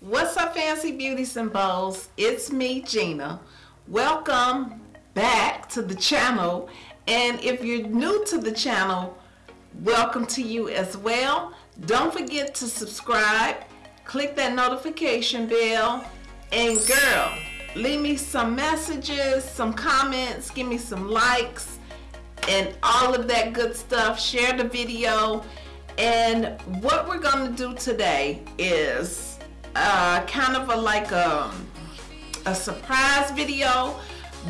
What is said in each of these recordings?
What's up, fancy beauties and bows? It's me, Gina. Welcome back to the channel. And if you're new to the channel, welcome to you as well. Don't forget to subscribe, click that notification bell, and girl, leave me some messages, some comments, give me some likes, and all of that good stuff. Share the video. And what we're going to do today is uh, kind of a like a, a surprise video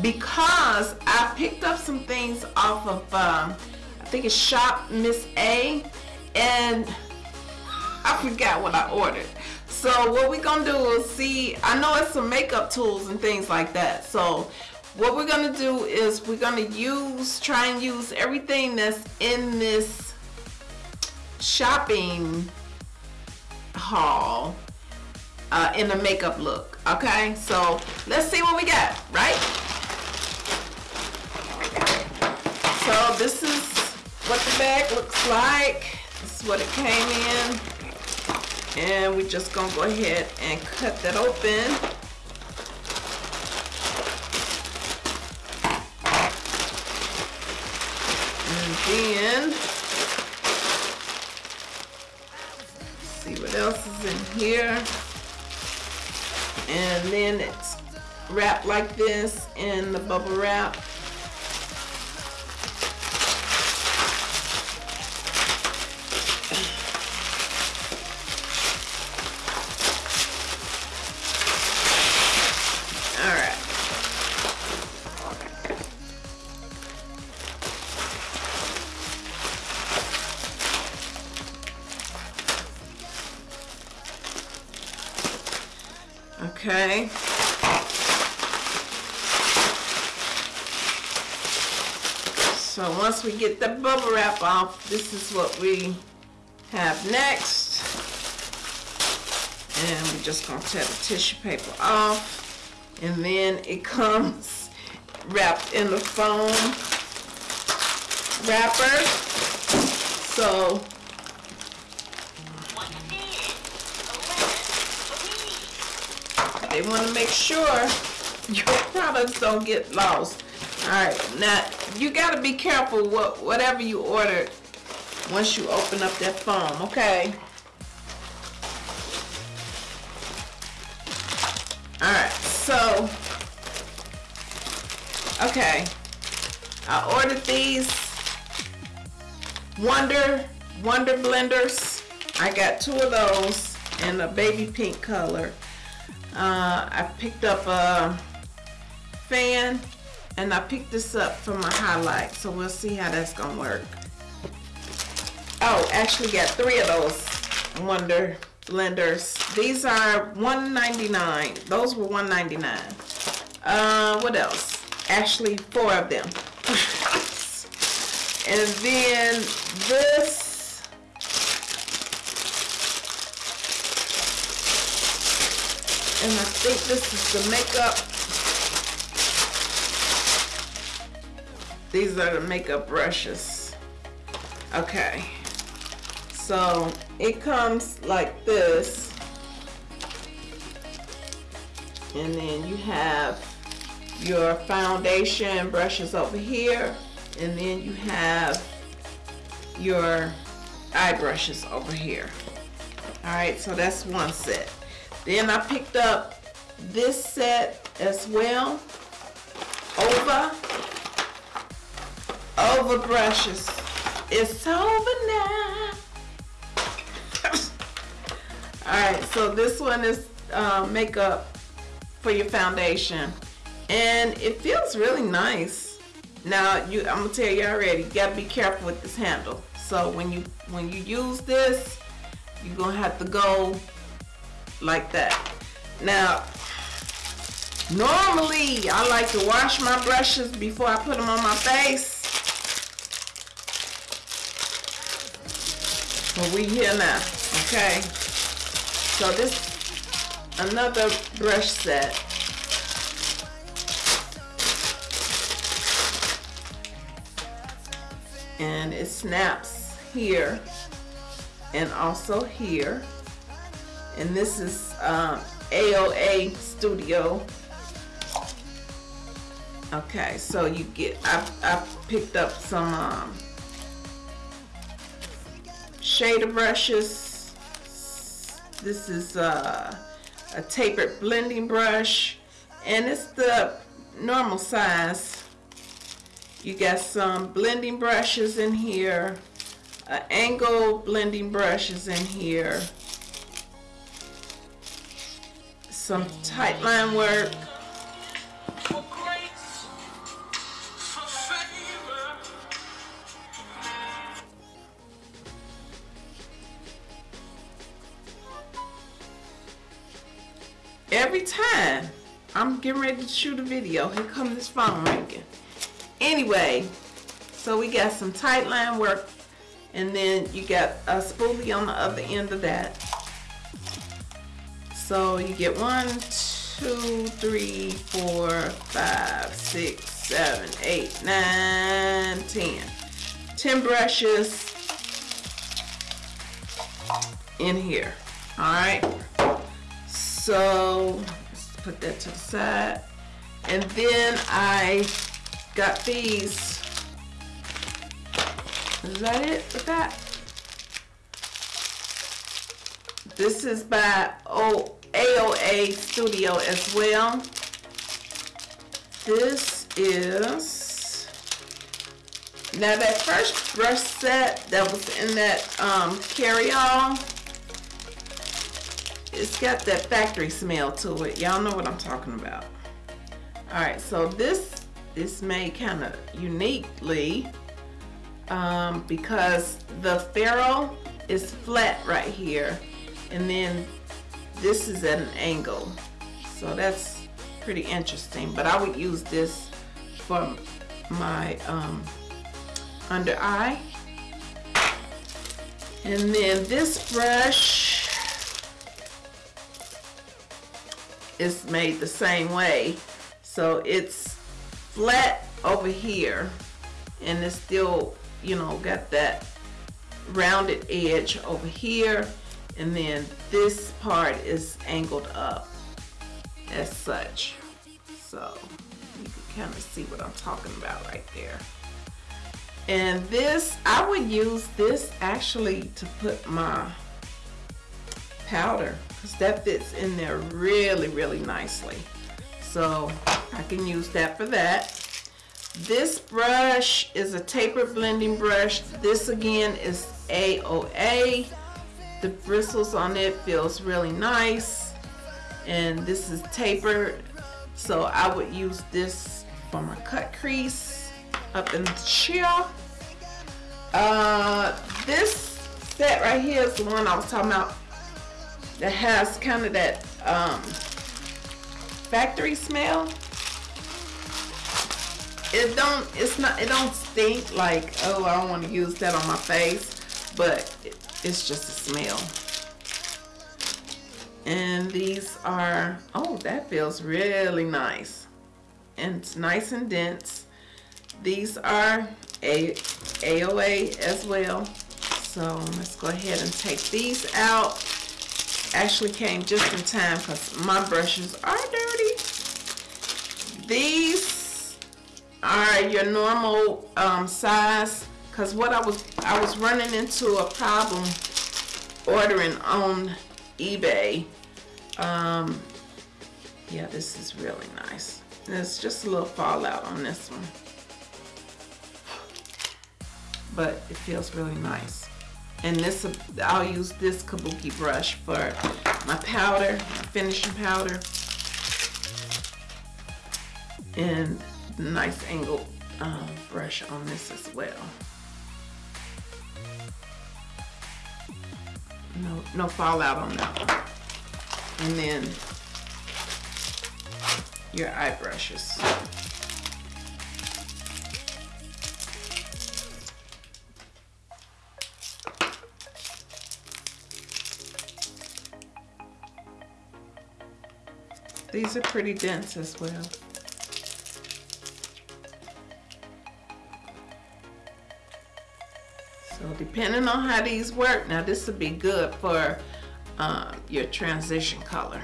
because I picked up some things off of um, I think it's Shop Miss A and I forgot what I ordered so what we're gonna do is see I know it's some makeup tools and things like that so what we're gonna do is we're gonna use try and use everything that's in this shopping haul uh, in a makeup look okay? So let's see what we got right? So this is what the bag looks like. This is what it came in. And we're just gonna go ahead and cut that open then see what else is in here. And then it's wrapped like this in the bubble wrap okay so once we get the bubble wrap off this is what we have next. And we're just gonna tear the tissue paper off. And then it comes wrapped in the foam wrapper. So want to make sure your products don't get lost. All right now you got to be careful what whatever you ordered once you open up that foam okay? All right so okay. I ordered these Wonder Wonder blenders. I got two of those in a baby pink color uh, I picked up a fan and I picked this up for my highlight so we'll see how that's gonna work. Oh actually got three of those Wonder blenders. These are $1.99 those were $1.99 uh, what else? Actually four of them. And then this and I think this is the makeup. These are the makeup brushes. Okay. So it comes like this. And then you have your foundation brushes over here. And then you have your eye brushes over here. Alright so that's one set then I picked up this set as well. Over. Over brushes. It's over now. Alright so this one is uh, makeup for your foundation. And it feels really nice. Now you I'm gonna tell you already you gotta be careful with this handle. So when you when you use this you're gonna have to go like that. Now normally I like to wash my brushes before I put them on my face. But we here now okay? So this another brush set. And it snaps here and also here and this is um, AOA Studio. Okay so you get I, I picked up some um, shader brushes. This is uh, a tapered blending brush. And it's the normal size. You got some blending brushes in here uh, angle blending brushes in here some tight line work. Every time I'm getting ready to shoot a video here comes this phone ringing. Anyway so we got some tight line work and then you got a spoolie on the other end of that so you get one, two, three, four, five, six, seven, eight, nine, ten. brushes in here all right? So let's put that to the side. And then I got these. Is that it with that? This is by o AOA Studio as well this is now that first brush set that was in that um, carry-all it's got that factory smell to it. Y'all know what I'm talking about. All right, so this is made kind of uniquely um, because the ferrule is flat right here, and then this is at an angle. So that's pretty interesting. But I would use this for my um, under eye. And then this brush is made the same way. So it's flat over here and it's still, you know, got that rounded edge over here and then this part is angled up as such. So you can kind of see what I'm talking about right there. And this, I would use this actually to put my powder because that fits in there really, really nicely. So I can use that for that. This brush is a tapered blending brush. This again is AOA. The bristles on it feels really nice. And this is tapered. So I would use this for my cut crease up in the chair. Uh, this set right here is the one I was talking about that has kind of that um, factory smell. It don't, it's not, it don't stink like, oh, I don't want to use that on my face, but it, it's just a smell. And these are, oh, that feels really nice. And it's nice and dense. These are a AOA as well. So let's go ahead and take these out actually came just in time because my brushes are dirty. These are your normal um, size because what I was I was running into a problem ordering on eBay. Um, yeah, this is really nice. There's just a little fallout on this one. But it feels really nice and this I'll use this kabuki brush for my powder my finishing powder and nice angle um, brush on this as well no no fallout on that one and then your eye brushes These are pretty dense as well. Depending on how these work, now this would be good for uh, your transition color,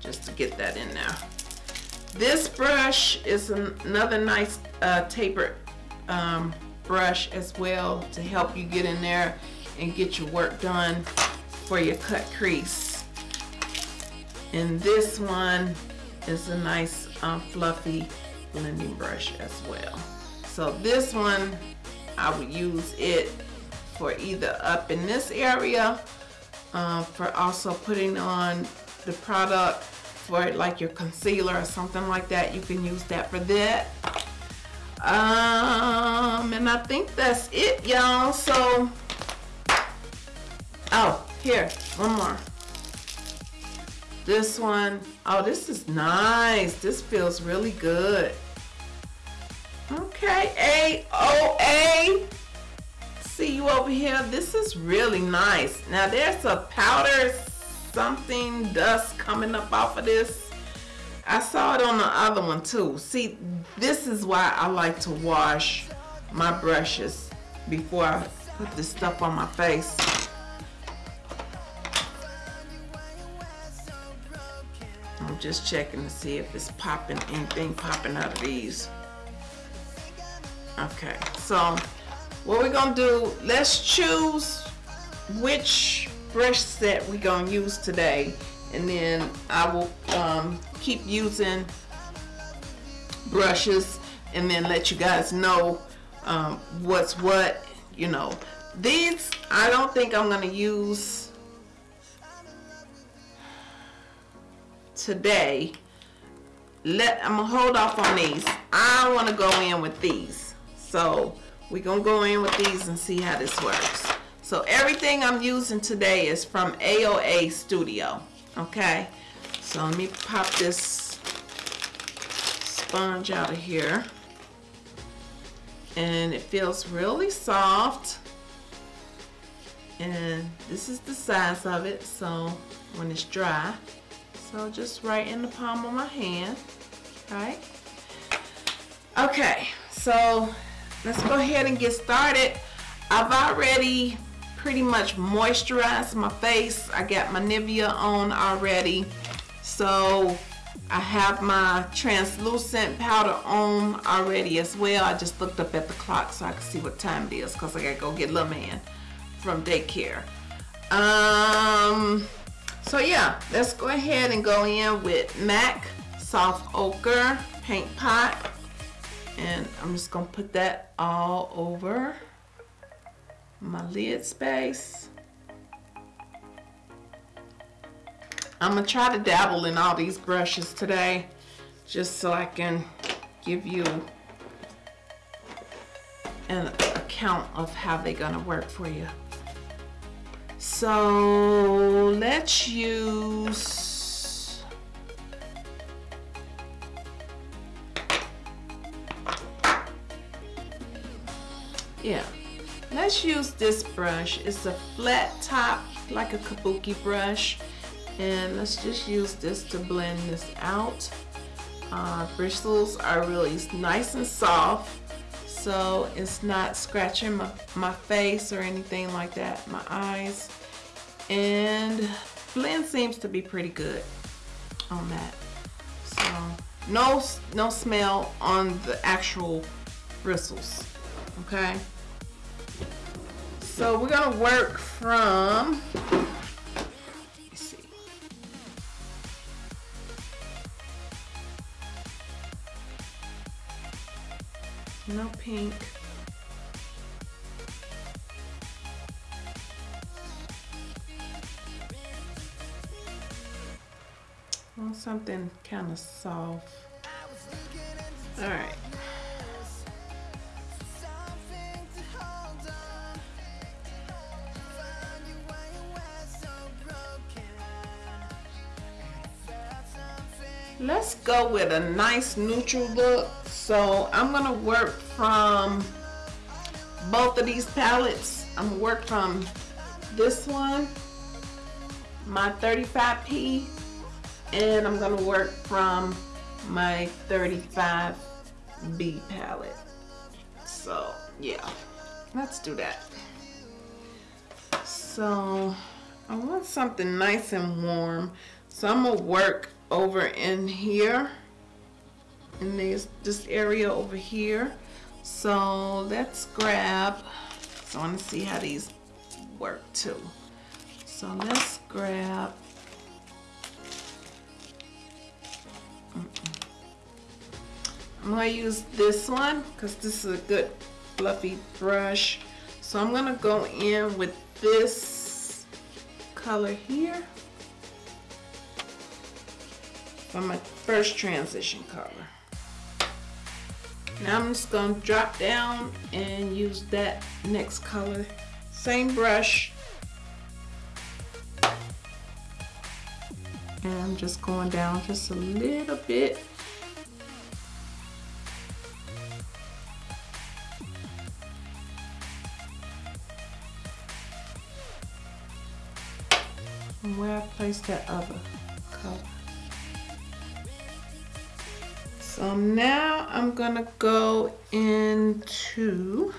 just to get that in there. This brush is an another nice uh, tapered um, brush as well to help you get in there and get your work done for your cut crease. And this one is a nice um, fluffy blending brush as well. So this one, I would use it for either up in this area, uh, for also putting on the product for like your concealer or something like that. You can use that for that. Um, and I think that's it, y'all. So, oh, here, one more. This one, oh, this is nice. This feels really good. Okay, A-O-A. See you over here. This is really nice. Now, there's a powder something dust coming up off of this. I saw it on the other one too. See, this is why I like to wash my brushes before I put this stuff on my face. I'm just checking to see if it's popping, anything popping out of these. Okay, so what we're gonna do, let's choose which brush set we're gonna use today. And then I will um, keep using brushes and then let you guys know um, what's what you know. These I don't think I'm gonna use today. Let I'm gonna hold off on these. I want to go in with these. So we're gonna go in with these and see how this works. So everything I'm using today is from AOA Studio okay? So let me pop this sponge out of here. And it feels really soft. And this is the size of it so when it's dry. So just right in the palm of my hand right? Okay so let's go ahead and get started I've already pretty much moisturized my face. I got my Nivea on already. So I have my translucent powder on already as well. I just looked up at the clock so I can see what time it is because I gotta go get little man from daycare. Um, so yeah, let's go ahead and go in with MAC Soft Ochre Paint Pot. And I'm just gonna put that all over my lid space. I'm gonna try to dabble in all these brushes today just so I can give you an account of how they're gonna work for you. So let's use yeah. Let's use this brush. It's a flat top like a kabuki brush. And let's just use this to blend this out. Uh, bristles are really nice and soft so it's not scratching my, my face or anything like that my eyes. And blend seems to be pretty good on that. So no no smell on the actual bristles okay so we're gonna work from. No pink. Something kind of soft. All right. Let's go with a nice neutral look. So I'm gonna work from both of these palettes. I'm gonna work from this one my 35p and I'm gonna work from my 35B palette. So yeah let's do that. So I want something nice and warm. So I'm gonna work over in here in this, this area over here. So let's grab, so I wanna see how these work too. So let's grab, I'm gonna use this one because this is a good fluffy brush. So I'm gonna go in with this color here for my first transition color. Now I'm just gonna drop down and use that next color. Same brush. And I'm just going down just a little bit. And where I placed that other color. So now I'm gonna go into,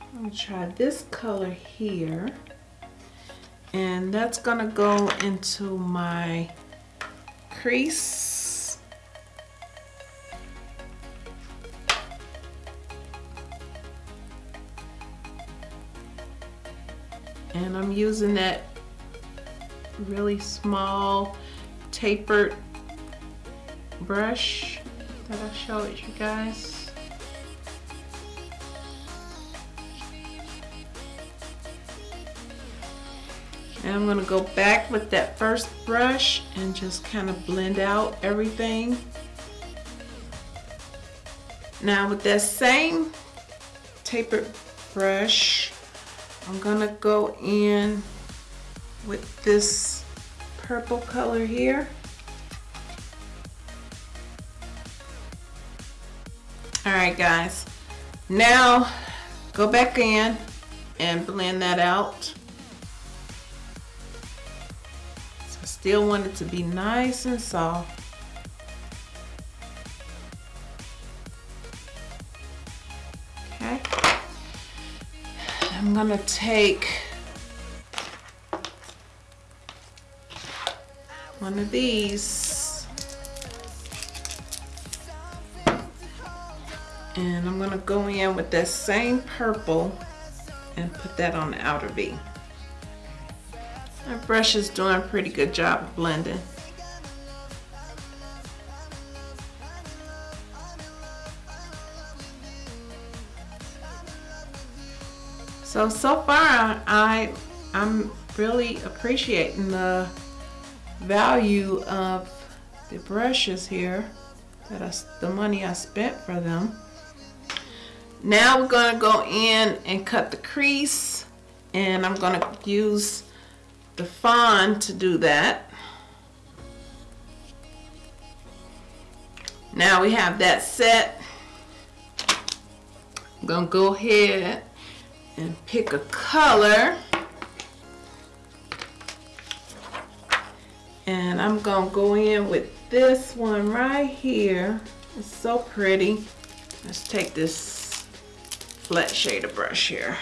I'm gonna try this color here. And that's gonna go into my crease. And I'm using that really small tapered brush that I showed you guys. And I'm gonna go back with that first brush and just kind of blend out everything. Now with that same tapered brush, I'm gonna go in with this purple color here. All right, guys. Now, go back in and blend that out. So I still want it to be nice and soft. Okay. I'm gonna take one of these I'm gonna go in with that same purple and put that on the outer V. My brush is doing a pretty good job of blending. So, so far I, I'm really appreciating the value of the brushes here, that I, the money I spent for them. Now we're gonna go in and cut the crease and I'm gonna use the Fawn to do that. Now we have that set. I'm gonna go ahead and pick a color. And I'm gonna go in with this one right here. It's so pretty. Let's take this flat shader brush here.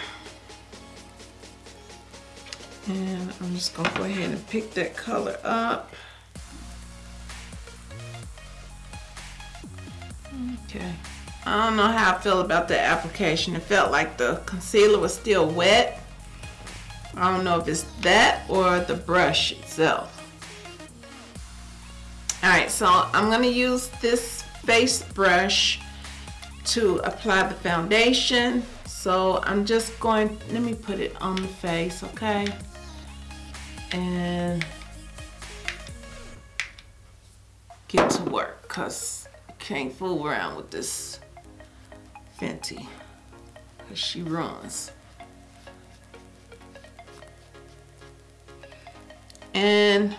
And I'm just gonna go ahead and pick that color up. Okay. I don't know how I feel about the application. It felt like the concealer was still wet. I don't know if it's that or the brush itself. Alright, so I'm going to use this face brush to apply the foundation. So I'm just going, let me put it on the face, okay? And get to work because can't fool around with this Fenty because she runs. And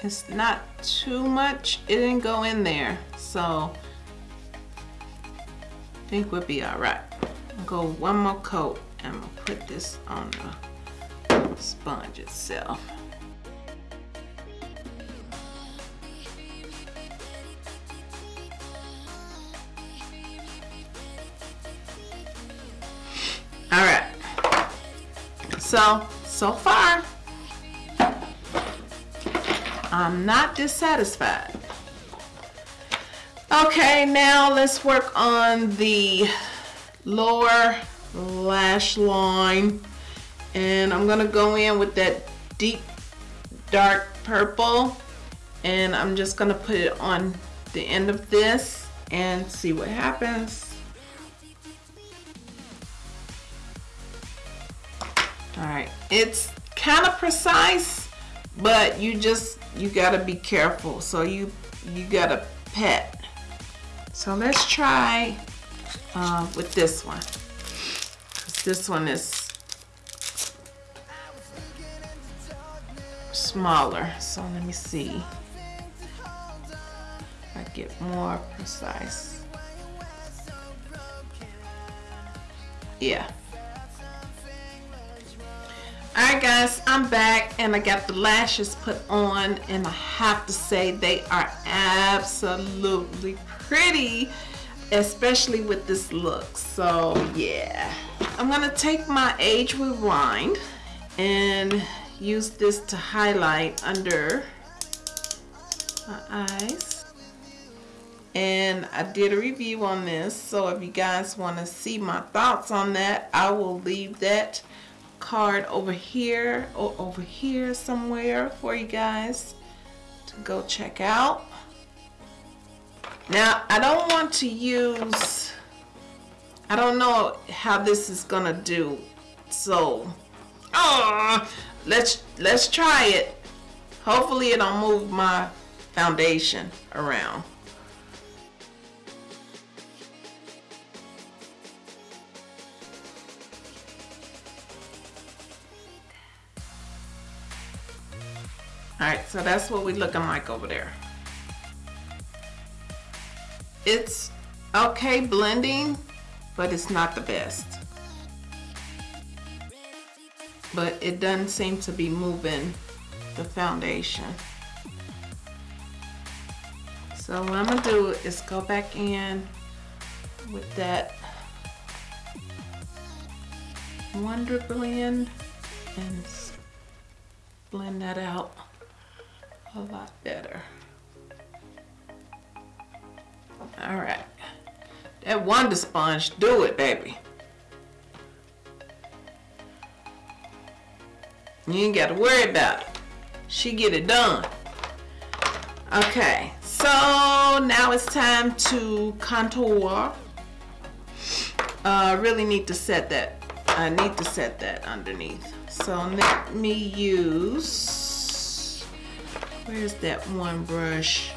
it's not too much. It didn't go in there. So I think we'll be all right. I'll go one more coat and we'll put this on the sponge itself. All right. So, so far, I'm not dissatisfied. Okay, now let's work on the lower lash line. And I'm gonna go in with that deep dark purple. And I'm just gonna put it on the end of this and see what happens. All right, it's kind of precise, but you just, you gotta be careful. So you, you gotta pet. So let's try uh, with this one. This one is smaller. So let me see if I get more precise. Yeah. Alright guys, I'm back and I got the lashes put on and I have to say they are absolutely pretty especially with this look. So yeah. I'm gonna take my age rewind and use this to highlight under my eyes. And I did a review on this so if you guys want to see my thoughts on that I will leave that card over here or over here somewhere for you guys to go check out. Now I don't want to use I don't know how this is gonna do. So uh, let's let's try it. Hopefully it don't move my foundation around Alright, so that's what we looking like over there. It's okay blending, but it's not the best. But it doesn't seem to be moving the foundation. So what I'm gonna do is go back in with that Wonder Blend and blend that out a lot better. All right. That Wonder Sponge, do it, baby. You ain't got to worry about it. She get it done. Okay, so now it's time to contour. I uh, really need to set that. I need to set that underneath. So let me use Where's that one brush?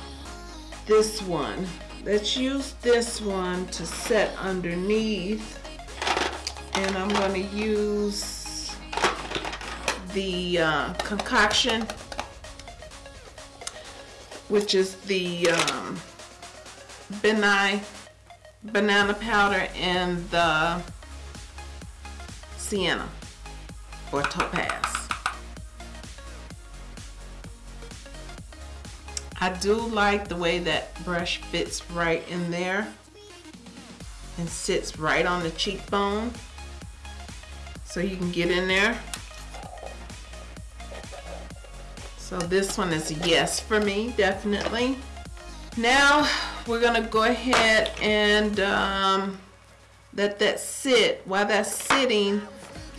This one. Let's use this one to set underneath. And I'm going to use the uh, concoction, which is the um, Ben Nye banana powder and the sienna or topaz. I do like the way that brush fits right in there and sits right on the cheekbone so you can get in there. So this one is yes for me, definitely. Now we're gonna go ahead and um, let that sit. While that's sitting,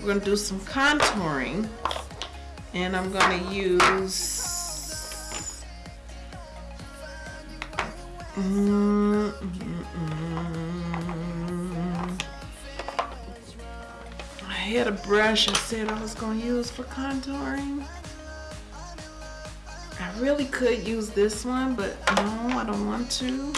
we're gonna do some contouring and I'm gonna use Mm I had a brush I said I was going to use for contouring. I really could use this one, but no, I don't want to.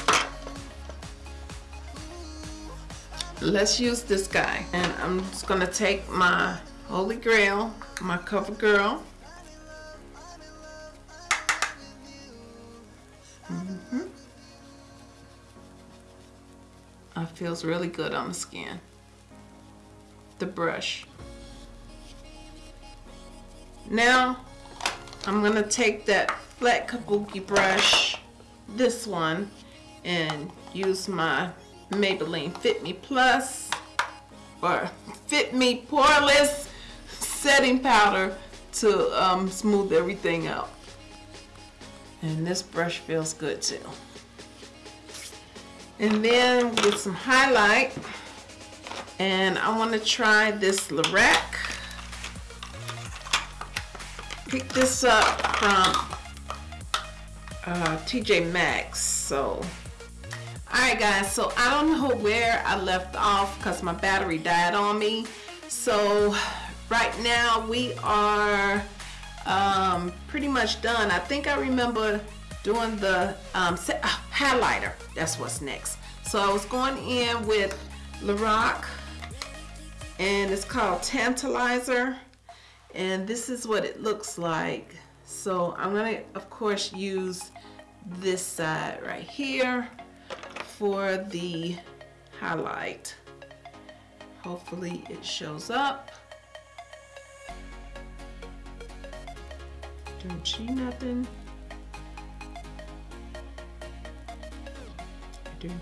Let's use this guy. And I'm just going to take my Holy Grail, my CoverGirl. Feels really good on the skin. The brush. Now, I'm gonna take that flat kabuki brush, this one, and use my Maybelline Fit Me Plus, or Fit Me Poreless setting powder to um, smooth everything out. And this brush feels good too. And then with some highlight, and I want to try this Lorac. Pick this up from uh, TJ Maxx. So, alright guys, so I don't know where I left off because my battery died on me. So, right now we are um, pretty much done. I think I remember doing the um, set, uh, highlighter. That's what's next. So I was going in with Lorac and it's called Tantalizer and this is what it looks like. So I'm gonna of course use this side right here for the highlight. Hopefully it shows up. Don't see nothing.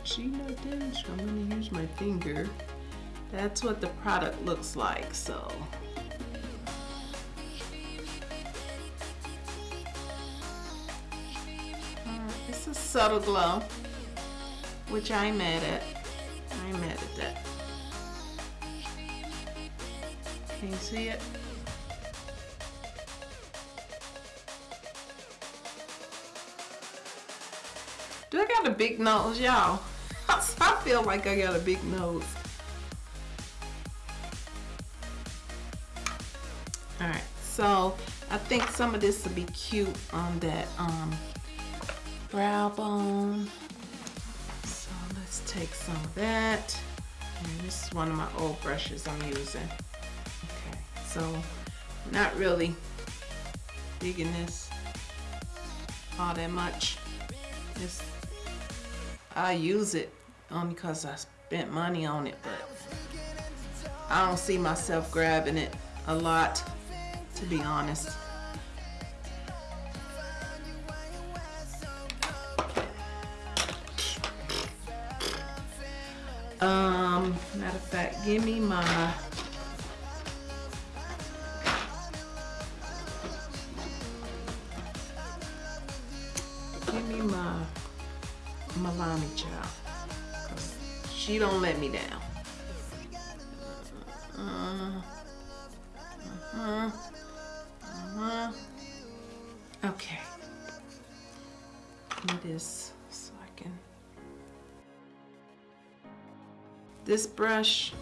See nothing, so I'm gonna use my finger. That's what the product looks like, so. It's a subtle glow, which I'm at. I'm mad at that. Can you see it? Do I got a big nose, y'all? I feel like I got a big nose. Alright, so I think some of this will be cute on that um, brow bone. So let's take some of that. And this is one of my old brushes I'm using. Okay, so not really digging this all that much. It's I use it only because I spent money on it, but I don't see myself grabbing it a lot, to be honest. Um, matter of fact, give me my give me my Milani child. She don't let me down. Uh, uh, uh, okay. Give me this so I can. This brush,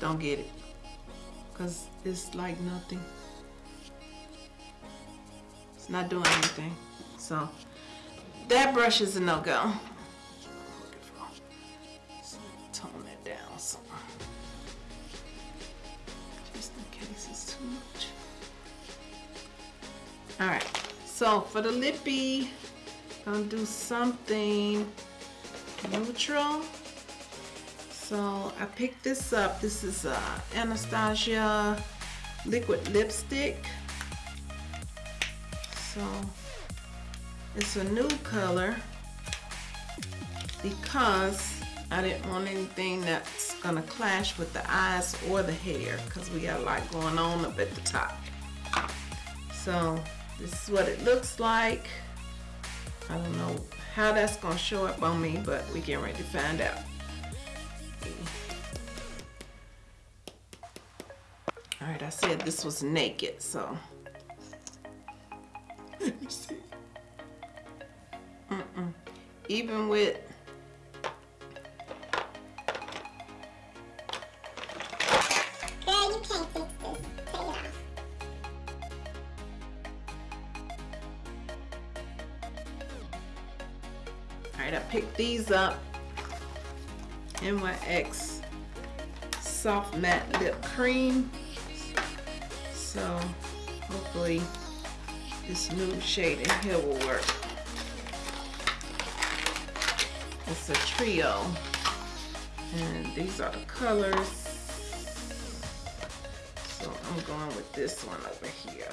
don't get it. Cause it's like nothing. It's not doing anything. So that brush is a no-go. Alright, so for the lippy, I'm gonna do something neutral. So I picked this up. This is uh, Anastasia liquid lipstick. So it's a new color because I didn't want anything that's gonna clash with the eyes or the hair because we got a lot going on up at the top. So this is what it looks like. I don't know how that's gonna show up on me, but we getting ready to find out. All right, I said this was naked, so. Let me see. Mm-mm. Even with These up. NYX Soft Matte Lip Cream. So hopefully this new shade in here will work. It's a trio. And these are the colors. So I'm going with this one over here.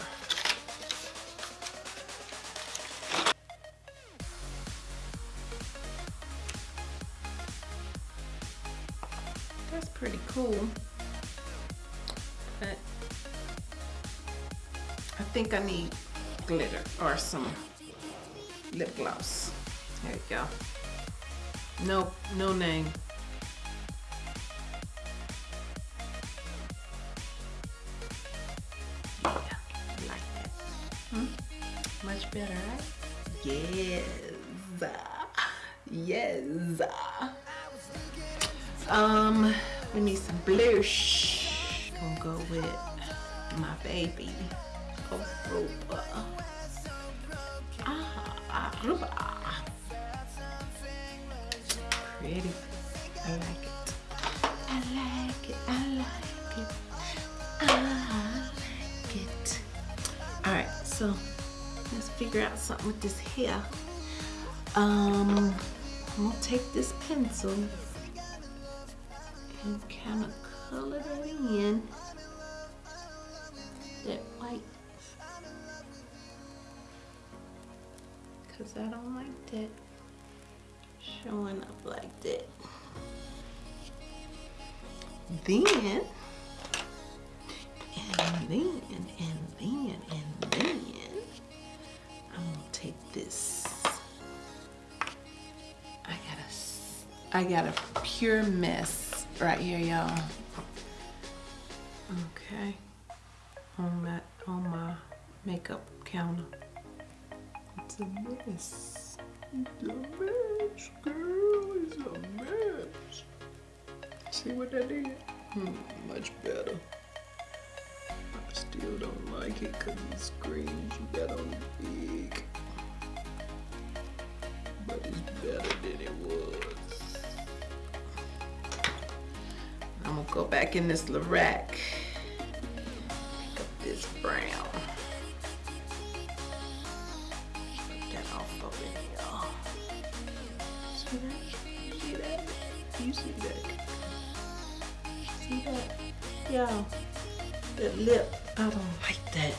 pretty cool. But I think I need glitter or some lip gloss. There you go. Nope, no name. So let's figure out something with this hair. Um, I'm gonna take this pencil and kind of color it in that white because I don't like that showing up like that. Then, and then, and then, and then, I'm gonna take this. I got a, I got a pure mess right here, y'all. Okay, on that, on my makeup counter. It's a mess. It's a mess, girl. It's a mess. See what I did? Hmm, much better. Still don't like it because the screens you got on big. But it's better than it was. I'm gonna go back in this Lorac. Pick up this brown. Take that off of it, y'all. See that? See that? You see that? See that? Y'all, that lip, I don't like that.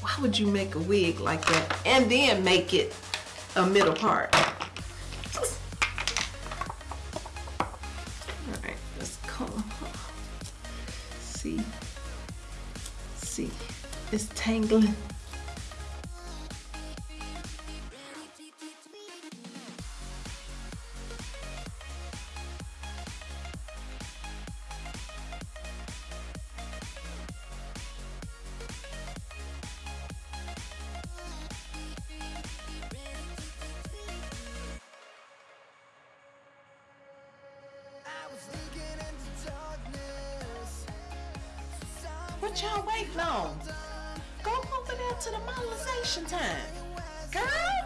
Why would you make a wig like that and then make it a middle part? Alright, let's comb. See? See? It's tangling. What y'all waiting on? Go over there to the modelization time. Girl!